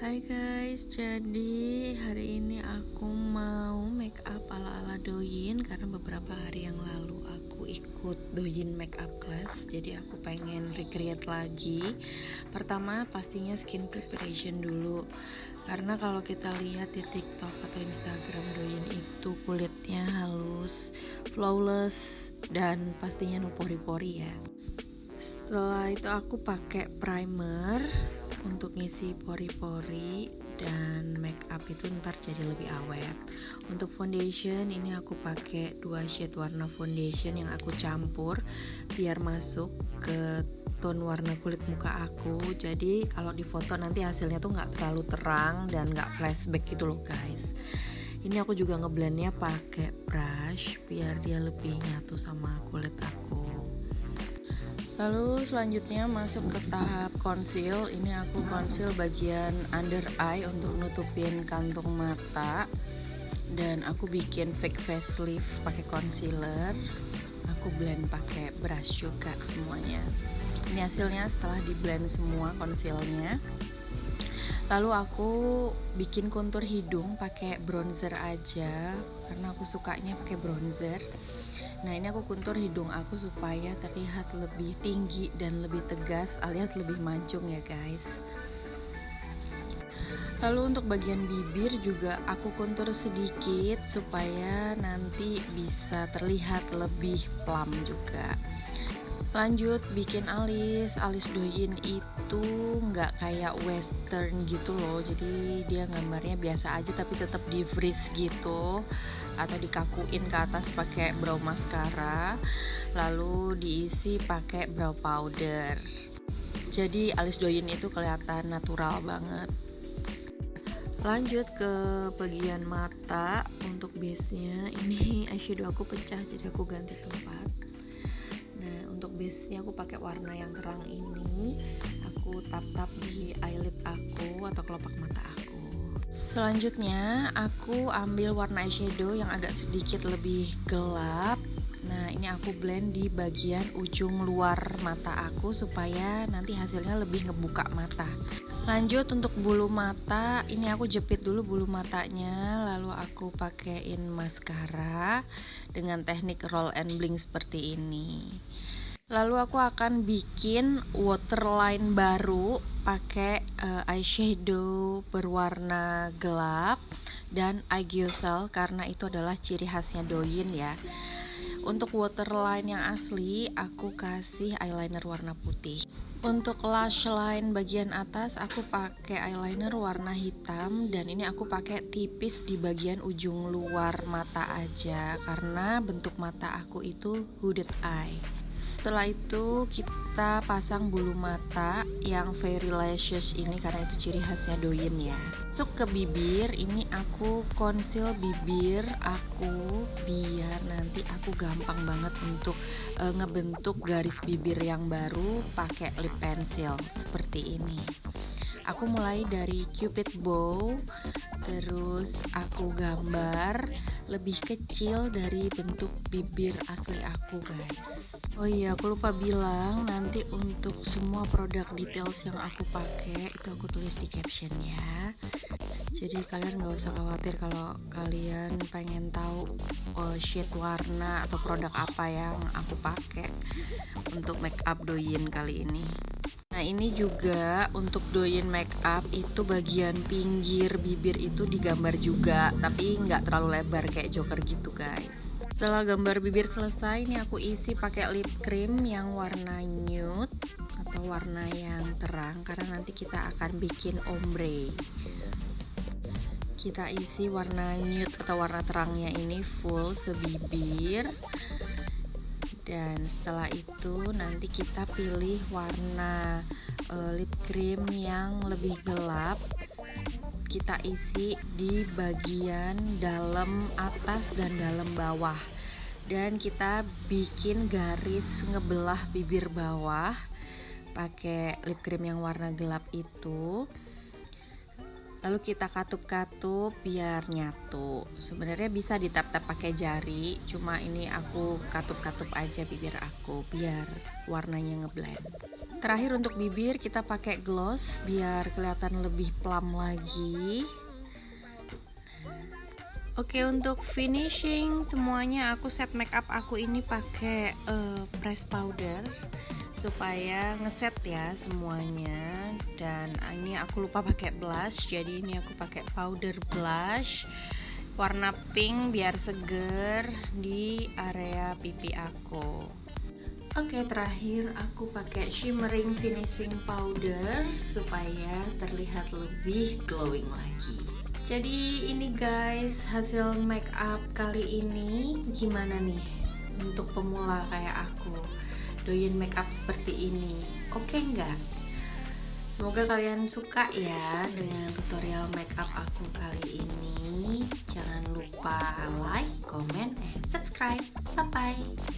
Hai guys, jadi hari ini aku mau make up ala-ala doyin karena beberapa hari yang lalu aku ikut doyin make up class jadi aku pengen recreate lagi. Pertama pastinya skin preparation dulu karena kalau kita lihat di tiktok atau instagram doyin itu kulitnya halus flawless dan pastinya no pori-pori ya. Setelah itu aku pakai primer untuk ngisi pori-pori dan make up itu ntar jadi lebih awet. Untuk foundation ini aku pakai dua shade warna foundation yang aku campur biar masuk ke tone warna kulit muka aku. Jadi kalau di foto nanti hasilnya tuh nggak terlalu terang dan nggak flashback gitu loh guys. Ini aku juga ngeblendnya pakai brush biar dia lebih nyatu sama kulit aku Lalu selanjutnya masuk ke tahap conceal. Ini aku conceal bagian under eye untuk nutupin kantung mata. Dan aku bikin fake facelift pakai concealer. Aku blend pakai brush juga semuanya. Ini hasilnya setelah di blend semua concealnya. Lalu aku bikin kontur hidung pakai bronzer aja karena aku sukanya pakai bronzer. Nah ini aku kontur hidung aku supaya terlihat lebih tinggi dan lebih tegas alias lebih mancung ya guys. Lalu untuk bagian bibir juga aku kontur sedikit supaya nanti bisa terlihat lebih plump juga lanjut bikin alis. Alis doyin itu nggak kayak western gitu loh. Jadi dia gambarnya biasa aja tapi tetap di freeze gitu. Atau dikakuin ke atas pakai brow mascara. Lalu diisi pakai brow powder. Jadi alis doyin itu kelihatan natural banget. Lanjut ke bagian mata untuk base nya ini eyeshadow aku pecah jadi aku ganti tempat untuk base nya aku pakai warna yang terang ini. Aku tap-tap di eyelid aku atau kelopak mata aku. Selanjutnya aku ambil warna eyeshadow yang agak sedikit lebih gelap. Nah ini aku blend di bagian ujung luar mata aku supaya nanti hasilnya lebih ngebuka mata. Lanjut untuk bulu mata ini aku jepit dulu bulu matanya lalu aku pakaiin maskara dengan teknik roll and blink seperti ini Lalu aku akan bikin waterline baru pakai uh, eyeshadow berwarna gelap dan eyegel karena itu adalah ciri khasnya Doyin ya. Untuk waterline yang asli aku kasih eyeliner warna putih. Untuk lash line bagian atas aku pakai eyeliner warna hitam dan ini aku pakai tipis di bagian ujung luar mata aja karena bentuk mata aku itu hooded eye setelah itu kita pasang bulu mata yang very lashes ini karena itu ciri khasnya doyin ya. Masuk ke bibir ini aku conceal bibir aku biar nanti aku gampang banget untuk uh, ngebentuk garis bibir yang baru pakai lip pencil seperti ini. Aku mulai dari cupid bow terus aku gambar lebih kecil dari bentuk bibir asli aku guys oh iya aku lupa bilang nanti untuk semua produk details yang aku pakai itu aku tulis di captionnya jadi kalian nggak usah khawatir kalau kalian pengen tahu oh, shade warna atau produk apa yang aku pakai untuk make up doyin kali ini. Nah ini juga untuk doyin make up itu bagian pinggir bibir itu digambar juga tapi nggak terlalu lebar kayak joker gitu guys setelah gambar bibir selesai ini aku isi pakai lip cream yang warna nude atau warna yang terang karena nanti kita akan bikin ombre. Kita isi warna nude atau warna terangnya ini full sebibir. Dan setelah itu nanti kita pilih warna uh, lip cream yang lebih gelap kita isi di bagian dalam atas dan dalam bawah. Dan kita bikin garis ngebelah bibir bawah pakai lip cream yang warna gelap itu. Lalu kita katup-katup biar nyatu. Sebenarnya bisa ditap-tap pakai jari cuma ini aku katup-katup aja bibir aku biar warnanya ngeblend terakhir untuk bibir kita pakai gloss biar kelihatan lebih plum lagi. Oke untuk finishing semuanya aku set makeup aku ini pakai uh, press powder supaya ngeset ya semuanya. Dan ini aku lupa pakai blush jadi ini aku pakai powder blush warna pink biar seger di area pipi aku Oke terakhir aku pakai shimmering finishing powder supaya terlihat lebih glowing lagi. Jadi ini guys hasil make up kali ini gimana nih untuk pemula kayak aku? Doyan make up seperti ini oke nggak? Semoga kalian suka ya dengan tutorial make up aku kali ini. Jangan lupa like, comment, and subscribe. Bye bye